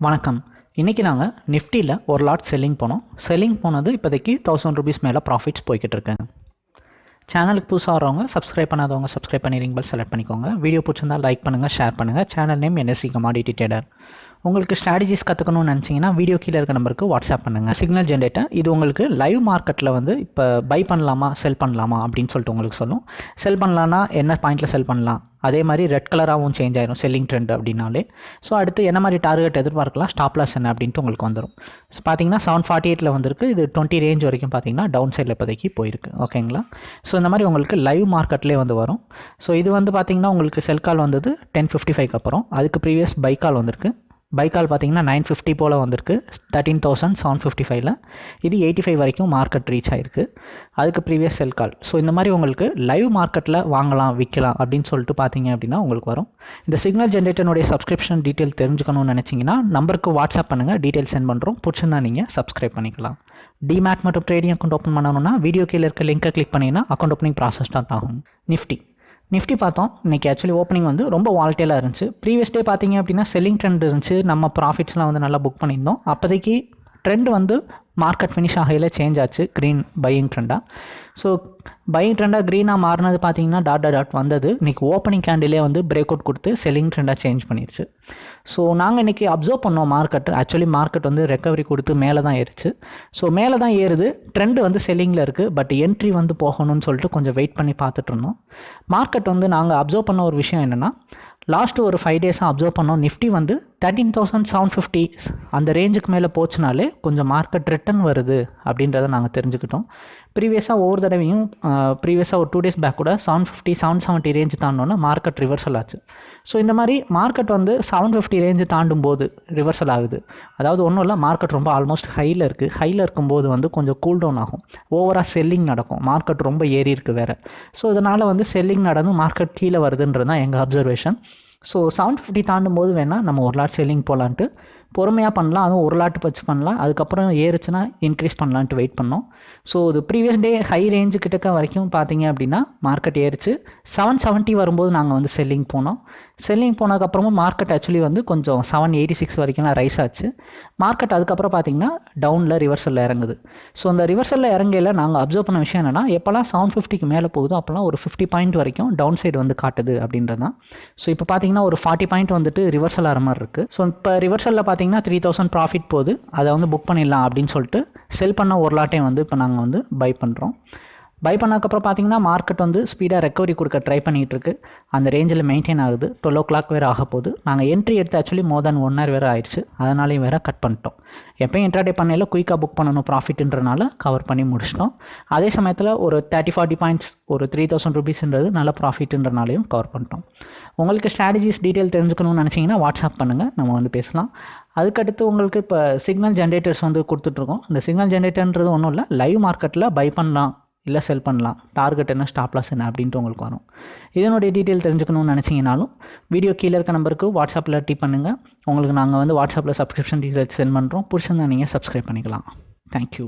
வணக்கம். இன்றைக்கி நாங்கள் நிஃப்டியில் ஒரு லாட் செல்லிங் போனோம். செல்லிங் போனது இப்போதைக்கு தௌசண்ட் ருபீஸ் மேலே ப்ராஃபிட்ஸ் போய்கிட்டு இருக்குங்க சேனலுக்கு புதுசாக வரவங்க சப்ஸ்கிரைப் பண்ணாதவங்க சப்ஸ்கிரைப் பண்ணி ரிங் பெல் செலக்ட் பண்ணிக்கோங்க. வீடியோ பிடிச்சிருந்தா லைக் பண்ணுங்கள் ஷேர் பண்ணுங்கள் channel name NSC commodity trader உங்களுக்கு ஸ்ட்ராட்டஜிஸ் கற்றுக்கணும்னு நினச்சிங்கன்னா வீடியோ கீழே இருக்க நம்பருக்கு வாட்ஸ்அப் பண்ணுங்கள் சிக்னல் ஜென்ரேட்டர் இது உங்களுக்கு லைவ் மார்க்கெட்டில் வந்து இப்போ பை பண்ணலாமா செல் பண்ணலாமா அப்படின்னு சொல்லிட்டு உங்களுக்கு சொல்லும். செல் பண்ணலான்னா என்ன பாயிண்ட்டில் செல் பண்ணலாம்? அதே மாதிரி ரெட் கலராகவும் சேஞ்ச் ஆயிரும் செல்லிங் ட்ரெண்ட் அப்படின்னாலே. ஸோ அடுத்து என்ன மாதிரி டார்கெட் எதிர்பார்க்கலாம்? ஸ்டாப் லாஸ் என்ன அப்படின்ட்டு உங்களுக்கு வந்துடும் ஸோ பார்த்தீங்கன்னா செவன் ஃபார்ட்டி எயிட்டில் வந்திருக்கு. இது டுவெண்ட்டி ரேஞ்ச் வரைக்கும் பார்த்தீங்கன்னா டவுன் சைடில் இப்போதைக்கு போயிருக்கு. ஓகேங்களா ஸோ இந்த மாதிரி உங்களுக்கு லைவ் மார்க்கெட்லேயே வந்து வரும். ஸோ இது வந்து பார்த்தீங்கன்னா உங்களுக்கு செல் கால் வந்தது டென் ஃபிஃப்டி ஃபைவ்க்கு அப்புறம். அதுக்கு ப்ரீவியஸ் பை கால் வந்திருக்கு. பைக்கால் பார்த்தீங்கன்னா நைன் ஃபிஃப்டி போல் வந்திருக்கு. தேர்ட்டீன் தௌசண்ட் செவன் ஃபிஃப்டி ஃபைவ்ல இது எயிட்டி ஃபைவ் வரைக்கும் மார்க்கெட் ரீச் ஆயிருக்கு. அதுக்கு ப்ரீவியஸ் செல் கால் ஸோ இந்த மாதிரி உங்களுக்கு லைவ் மார்க்கெட்டில் வாங்கலாம் விற்கலாம் அப்படின்னு சொல்லிட்டு பார்த்தீங்க அப்படின்னா உங்களுக்கு வரும். இந்த சிக்னல் ஜென்ரேட்டனுடைய சப்ஸ்கிரிப்ஷன் டீட்டெயில் தெரிஞ்சுக்கணும்னு நினச்சிங்கன்னா நம்பருக்கு வாட்ஸ்அப் பண்ணுங்கள் டீட்டெயில் சென்ட் பண்ணுறோம் பிடிச்சிருந்தா நீங்கள் சப்ஸ்கிரைப் பண்ணிக்கலாம். டிமேட் மற்றும் ட்ரேடிங் அக்கௌண்ட் ஓப்பன் பண்ணணும்னா வீடியோ கீழே இருக்க லிங்க்கை கிளிக் பண்ணிங்கன்னா அக்கௌண்ட் ஓப்பனிங் ப்ராசஸ் ஸ்டார்ட் ஆகும். நிஃப்டி நிஃப்டி பார்த்தோம். இன்றைக்கி ஆக்சுவலி ஓப்பனிங் வந்து ரொம்ப வால்டேலாக இருந்துச்சு. ப்ரீவியஸ் டே பார்த்தீங்க அப்படின்னா செல்லிங் ட்ரெண்ட் இருந்துச்சு. நம்ம ப்ராஃபிட்ஸ்லாம் வந்து நல்லா புக் பண்ணியிருந்தோம். அப்போதைக்கு ட்ரெண்ட் வந்து மார்க்கெட் ஃபினிஷ் ஆகையில் சேஞ்ச் ஆச்சு. க்ரீன் பையிங் ட்ரெண்டாக ஸோ பையிங் ட்ரெண்டாக க்ரீனாக மாறினது பார்த்தீங்கன்னா டாட் டாட் வந்தது. இன்றைக்கி ஓப்பனிங் கேண்டிலே வந்து பிரேக் அவுட் கொடுத்து செல்லிங் ட்ரெண்டாக சேஞ்ச் பண்ணிடுச்சு ஸோ நாங்கள் இன்றைக்கி அப்சர்வ் பண்ணோம் மார்க்கெட் ஆக்சுவலி மார்க்கெட் வந்து ரெக்கவரி கொடுத்து மேலே தான் ஏறிச்சு. ஸோ மேலே தான் ஏறுது. ட்ரெண்டு வந்து செல்லிங்கில் இருக்குது பட் என்ட்ரி வந்து போகணும்னு சொல்லிட்டு கொஞ்சம் வெயிட் பண்ணி பார்த்துட்டு இருந்தோம். மார்க்கெட் வந்து நாங்கள் அப்சர்வ் பண்ண ஒரு விஷயம் என்னென்னா லாஸ்ட்டு ஒரு ஃபைவ் டேஸாக அப்சர்வ் பண்ணோம். நிஃப்டி வந்து தேர்ட்டீன் தௌசண்ட் செவன் ஃபிஃப்டி அந்த ரேஞ்சுக்கு மேலே போச்சுனாலே கொஞ்சம் மார்க்கெட் ரிட்டன் வருது அப்படின்றத நாங்கள் தெரிஞ்சுக்கிட்டோம். ப்ரீவியஸாக ஒவ்வொரு தடவையும் ப்ரீவியஸாக ஒரு டூ டேஸ் பேக் கூட seven fifty seven seventy range தாண்டோன்னா market reversal ஆச்சு. ஸோ இந்த மாதிரி மார்க்கெட் வந்து செவன் ஃபிஃப்டி ரேஞ்சு தாண்டும் போது ரிவர்சல் ஆகுது. அதாவது ஒன்றும் இல்லை மார்க்கெட் ரொம்ப ஆல்மோஸ்ட் ஹையில் இருக்குது ஹையில் இருக்கும்போது வந்து கொஞ்சம் கூல் டவுன் ஆகும். ஓவராக செல்லிங் நடக்கும். மார்க்கெட் ரொம்ப ஏறி இருக்குது வேறு. ஸோ இதனால் வந்து செல்லிங் நடந்து மார்க்கெட் கீழே வருதுன்றது தான் எங்கள் அப்சர்வேஷன் ஸோ செவன் ஃபிஃப்டி தாண்டும் போது வேணால் நம்ம ஒரு லாட் செல்லிங் போகலான்ட்டு பொறுமையாக பண்ணலாம். அதுவும் ஒரு லாட்டு வச்சு பண்ணலாம். அதுக்கப்புறம் ஏறுச்சுன்னா இன்க்ரீஸ் பண்ணலான்ட்டு வெயிட் பண்ணோம். ஸோ இது ப்ரீவியஸ் டே ஹை ரேஞ்சு கிட்டக்க வரைக்கும் பார்த்தீங்க அப்படின்னா மார்க்கெட் ஏறிச்சு. செவன் செவன்ட்டி வரும்போது நாங்கள் வந்து செல்லிங் போனோம். செல்லிங் போனதுக்கப்புறமும் மார்க்கெட் ஆக்சுவலி வந்து கொஞ்சம் செவன் எயிட்டி சிக்ஸ் வரைக்கும்லாம் ரைஸ் ஆச்சு. மார்க்கெட் அதுக்கப்புறம் பார்த்தீங்கன்னா டவுனில் ரிவர்சலில் இறங்குது. ஸோ அந்த ரிவர்சலில் இறங்கையில் நாங்கள் அப்சர்வ் பண்ண விஷயம் என்னென்னா எப்போல்லாம் செவன் ஃபிஃப்டிக்கு மேலே போகுதோ அப்போல்லாம் ஒரு ஃபிஃப்டி பாயிண்ட் வரைக்கும் டவுன் சைடு வந்து காட்டுது அப்படின்றது தான் ஸோ இப்போ பார்த்தீங்கன்னா ஒரு ஃபார்ட்டி பாயிண்ட் வந்துட்டு ரிவர்சல் ஆகிற மாதிரி இருக்குது ஸோ இப்போ ரிவர்சலில் பார்த்தீங்கன்னா த்ரீ தௌசண்ட் ப்ராஃபிட் போகுது. அதை வந்து புக் பண்ணிடலாம் அப்படின்னு சொல்லிட்டு செல் பண்ண ஒரு லாட்டையும் வந்து இப்போ நாங்கள் வந்து பை பண்ணுறோம் பை பண்ணதுக்கப்புறம் பார்த்தீங்கன்னா மார்க்கெட் வந்து ஸ்பீடாக ரெக்கவரி கொடுக்க ட்ரை பண்ணிகிட்டு இருக்கு அந்த ரேஞ்சில் மெயின்டைன் ஆகுது. டுவெல் ஓ கிளாக் வேறு ஆக போகுது. நாங்கள் என்ட்ரி எடுத்து actually more than one hour வேறு ஆயிடுச்சு. அதனாலையும் வேறு கட் பண்ணிட்டோம். எப்போயும் இன்ட்ராடே பண்ணையில் குயிக்காக புக் பண்ணணும் ப்ராஃபிட்ன்றனால கவர் பண்ணி முடிச்சிட்டோம். அதே சமயத்தில் ஒரு தேர்ட்டி ஃபார்ட்டி பாயிண்ட்ஸ் ஒரு த்ரீ தௌசண்ட் ருபீஸ்ன்றது நல்ல ப்ராஃபிட்ன்றனாலையும் கவர் பண்ணிட்டோம். உங்களுக்கு ஸ்ட்ராட்டஜிஸ் டீட்டெயில் தெரிஞ்சுக்கணும்னு நினச்சிங்கன்னா வாட்ஸ்அப் பண்ணுங்கள் நம்ம வந்து பேசலாம். அதுக்கடுத்து உங்களுக்கு இப்போ சிக்னல் ஜென்ரேட்டர்ஸ் வந்து கொடுத்துட்ருக்கோம் இந்த சிக்னல் ஜென்ரேட்டர்ன்றது ஒன்றும் இல்லை. லைவ் மார்க்கெட்டில் பை பண்ணலாம். இல்லை செல் பண்ணலாம். டார்கெட் என்ன ஸ்டாப் லாஸ் என்ன அப்படின்ட்டு உங்களுக்கு வரும். இதனுடைய டீட்டெயில் தெரிஞ்சுக்கணும்னு நினச்சிங்கனாலும் வீடியோ கீழே இருக்க நம்பருக்கு வாட்ஸ்அப்பில் டீ பண்ணுங்கள் உங்களுக்கு நாங்கள் வந்து வாட்ஸ்அப்பில் சப்ஸ்கிரிப்ஷன் டீட்டெயில்ஸ் சென்ட் பண்ணுறோம் பிடிச்சிருந்தா நீங்கள் சப்ஸ்கிரைப் பண்ணிக்கலாம். தேங்க்யூ